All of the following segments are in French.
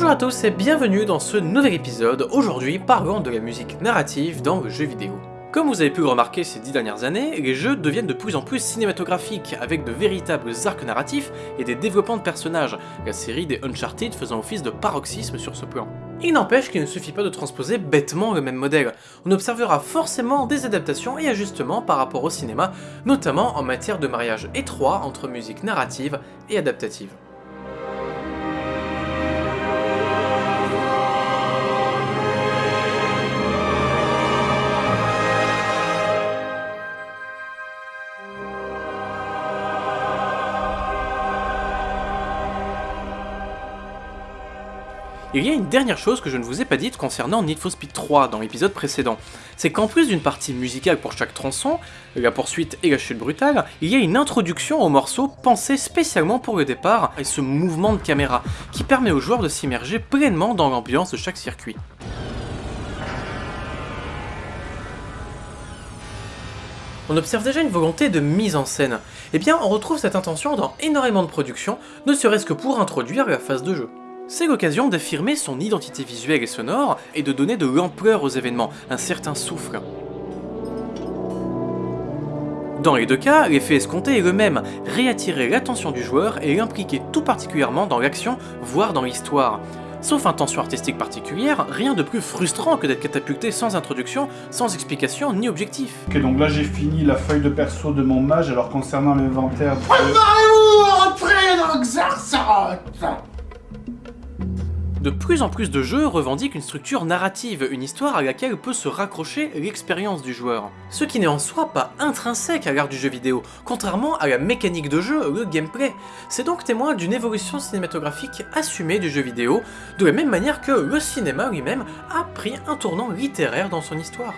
Bonjour à tous et bienvenue dans ce nouvel épisode. Aujourd'hui, parlons de la musique narrative dans le jeu vidéo. Comme vous avez pu le remarquer ces dix dernières années, les jeux deviennent de plus en plus cinématographiques, avec de véritables arcs narratifs et des développements de personnages, la série des Uncharted faisant office de paroxysme sur ce plan. Il n'empêche qu'il ne suffit pas de transposer bêtement le même modèle, on observera forcément des adaptations et ajustements par rapport au cinéma, notamment en matière de mariage étroit entre musique narrative et adaptative. Il y a une dernière chose que je ne vous ai pas dite concernant Need for Speed 3 dans l'épisode précédent, c'est qu'en plus d'une partie musicale pour chaque tronçon, la poursuite et la chute brutale, il y a une introduction au morceau pensé spécialement pour le départ et ce mouvement de caméra, qui permet aux joueurs de s'immerger pleinement dans l'ambiance de chaque circuit. on observe déjà une volonté de mise en scène. Eh bien, on retrouve cette intention dans énormément de productions, ne serait-ce que pour introduire la phase de jeu. C'est l'occasion d'affirmer son identité visuelle et sonore et de donner de l'ampleur aux événements, un certain souffle. Dans les deux cas, l'effet escompté est le même, réattirer l'attention du joueur et l'impliquer tout particulièrement dans l'action, voire dans l'histoire. Sauf intention artistique particulière, rien de plus frustrant que d'être catapulté sans introduction, sans explication ni objectif. Ok, donc là j'ai fini la feuille de perso de mon mage, alors concernant l'inventaire... Préparez-vous entrer dans Xarsaroth de plus en plus de jeux revendiquent une structure narrative, une histoire à laquelle peut se raccrocher l'expérience du joueur. Ce qui n'est en soi pas intrinsèque à l'art du jeu vidéo, contrairement à la mécanique de jeu, le gameplay. C'est donc témoin d'une évolution cinématographique assumée du jeu vidéo, de la même manière que le cinéma lui-même a pris un tournant littéraire dans son histoire.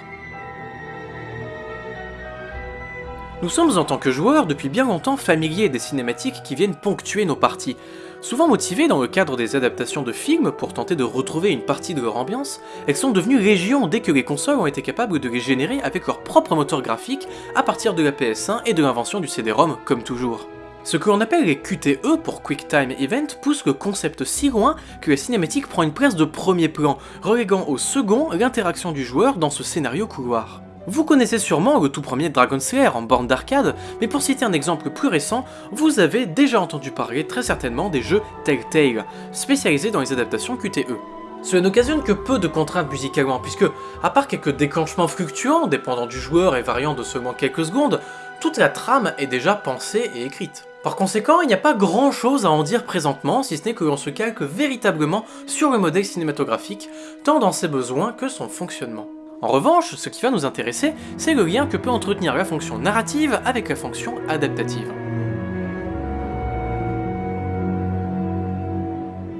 Nous sommes en tant que joueurs depuis bien longtemps familiers des cinématiques qui viennent ponctuer nos parties. Souvent motivées dans le cadre des adaptations de films pour tenter de retrouver une partie de leur ambiance, elles sont devenues légion dès que les consoles ont été capables de les générer avec leur propre moteur graphique à partir de la PS1 et de l'invention du CD-ROM comme toujours. Ce que l'on appelle les QTE pour Quick Time Event pousse le concept si loin que la cinématique prend une place de premier plan, reléguant au second l'interaction du joueur dans ce scénario couloir. Vous connaissez sûrement le tout premier Dragon Slayer en borne d'arcade, mais pour citer un exemple plus récent, vous avez déjà entendu parler très certainement des jeux Telltale, spécialisés dans les adaptations QTE. Cela n'occasionne que peu de contraintes musicalement, puisque, à part quelques déclenchements fluctuants, dépendant du joueur et variant de seulement quelques secondes, toute la trame est déjà pensée et écrite. Par conséquent, il n'y a pas grand chose à en dire présentement, si ce n'est que l'on se calque véritablement sur le modèle cinématographique, tant dans ses besoins que son fonctionnement. En revanche, ce qui va nous intéresser, c'est le lien que peut entretenir la fonction narrative avec la fonction adaptative.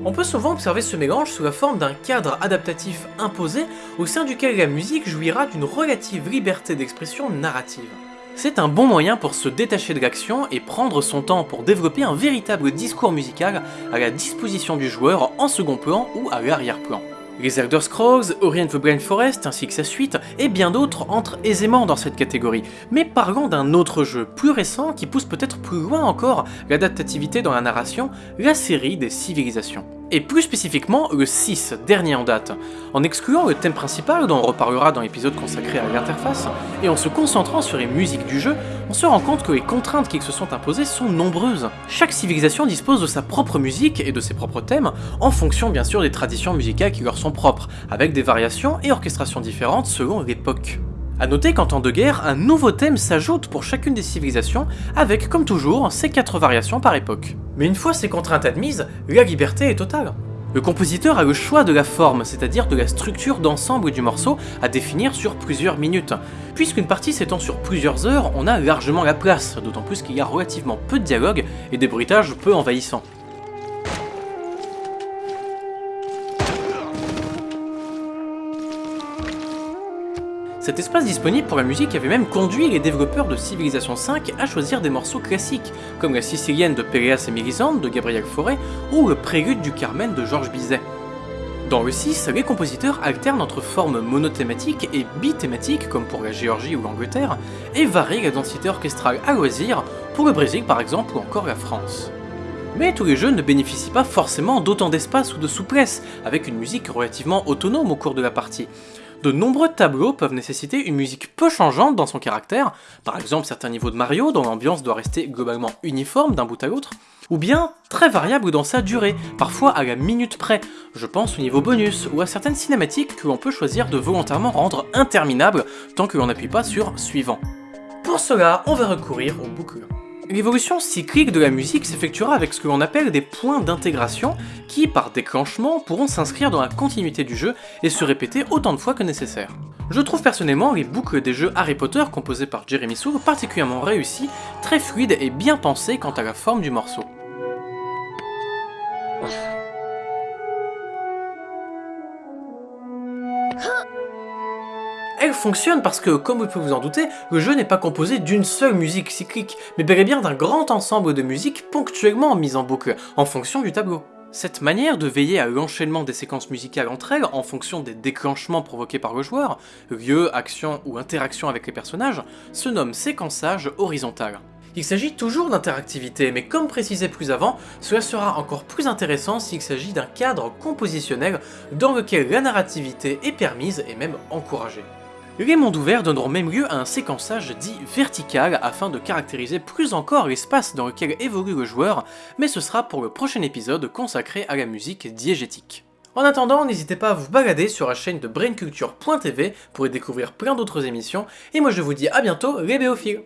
On peut souvent observer ce mélange sous la forme d'un cadre adaptatif imposé au sein duquel la musique jouira d'une relative liberté d'expression narrative. C'est un bon moyen pour se détacher de l'action et prendre son temps pour développer un véritable discours musical à la disposition du joueur en second plan ou à l'arrière-plan. Les Elder Scrolls, Orient the Blind Forest ainsi que sa suite, et bien d'autres entrent aisément dans cette catégorie. Mais parlons d'un autre jeu, plus récent, qui pousse peut-être plus loin encore l'adaptativité dans la narration, la série des civilisations et plus spécifiquement le 6, dernier en date, en excluant le thème principal dont on reparlera dans l'épisode consacré à l'interface, et en se concentrant sur les musiques du jeu, on se rend compte que les contraintes qui se sont imposées sont nombreuses. Chaque civilisation dispose de sa propre musique et de ses propres thèmes, en fonction bien sûr des traditions musicales qui leur sont propres, avec des variations et orchestrations différentes selon l'époque. A noter qu'en temps de guerre, un nouveau thème s'ajoute pour chacune des civilisations, avec comme toujours ces quatre variations par époque. Mais une fois ces contraintes admises, la liberté est totale. Le compositeur a le choix de la forme, c'est-à-dire de la structure d'ensemble du morceau à définir sur plusieurs minutes. Puisqu'une partie s'étend sur plusieurs heures, on a largement la place, d'autant plus qu'il y a relativement peu de dialogue et des bruitages peu envahissants. Cet espace disponible pour la musique avait même conduit les développeurs de Civilization 5 à choisir des morceaux classiques, comme la Sicilienne de Péléas et Mélisande de Gabriel Fauré ou le Prélude du Carmen de Georges Bizet. Dans le 6, les compositeurs alternent entre formes monothématiques et bithématiques, comme pour la Géorgie ou l'Angleterre, et varient la densité orchestrale à loisir, pour le Brésil par exemple ou encore la France. Mais tous les jeux ne bénéficient pas forcément d'autant d'espace ou de souplesse, avec une musique relativement autonome au cours de la partie. De nombreux tableaux peuvent nécessiter une musique peu changeante dans son caractère, par exemple certains niveaux de Mario dont l'ambiance doit rester globalement uniforme d'un bout à l'autre, ou bien très variable dans sa durée, parfois à la minute près, je pense au niveau bonus, ou à certaines cinématiques que l'on peut choisir de volontairement rendre interminables tant que l'on n'appuie pas sur suivant. Pour cela, on va recourir aux boucles. L'évolution cyclique de la musique s'effectuera avec ce que l'on appelle des points d'intégration qui, par déclenchement, pourront s'inscrire dans la continuité du jeu et se répéter autant de fois que nécessaire. Je trouve personnellement les boucles des jeux Harry Potter composés par Jeremy Soule particulièrement réussies, très fluides et bien pensées quant à la forme du morceau. Fonctionne parce que, comme vous pouvez vous en douter, le jeu n'est pas composé d'une seule musique cyclique, mais bel et bien d'un grand ensemble de musiques ponctuellement mises en boucle, en fonction du tableau. Cette manière de veiller à l'enchaînement des séquences musicales entre elles en fonction des déclenchements provoqués par le joueur, lieu, action ou interaction avec les personnages, se nomme séquençage horizontal. Il s'agit toujours d'interactivité, mais comme précisé plus avant, cela sera encore plus intéressant s'il s'agit d'un cadre compositionnel dans lequel la narrativité est permise et même encouragée. Les mondes ouverts donneront même lieu à un séquençage dit vertical afin de caractériser plus encore l'espace dans lequel évolue le joueur, mais ce sera pour le prochain épisode consacré à la musique diégétique. En attendant, n'hésitez pas à vous balader sur la chaîne de brainculture.tv pour y découvrir plein d'autres émissions, et moi je vous dis à bientôt les béophiles